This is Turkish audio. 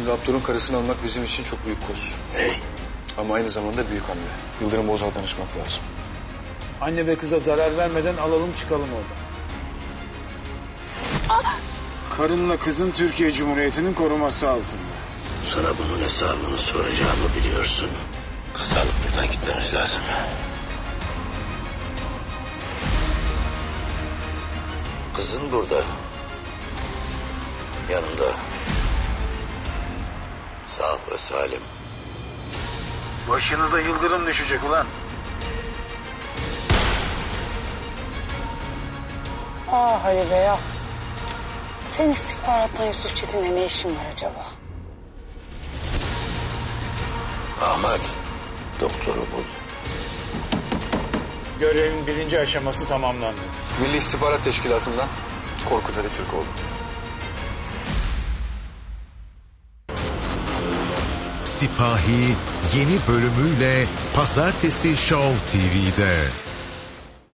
Şimdi Abdur'un karısını almak bizim için çok büyük koz. Ney? Ama aynı zamanda büyük hamle. Yıldırım Bozal'a danışmak lazım. Anne ve kıza zarar vermeden alalım çıkalım oradan. Karınla kızın Türkiye Cumhuriyeti'nin koruması altında. Sana bunun hesabını soracağımı biliyorsun. Kız alıp buradan gitmemiz lazım. Kızın burada. Yanında. Sağ ve salim. Başınıza yıldırım düşecek ulan. Ah Ali Bey ah. Sen istihbarattan Yusuf Çetin'le ne işin var acaba? Ahmet, doktoru bul. Görevin birinci aşaması tamamlandı. Milli İstihbarat Teşkilatı'ndan Korkut Ali Türkoğlu. Sipahi yeni bölümüyle Pazartesi Show TV'de.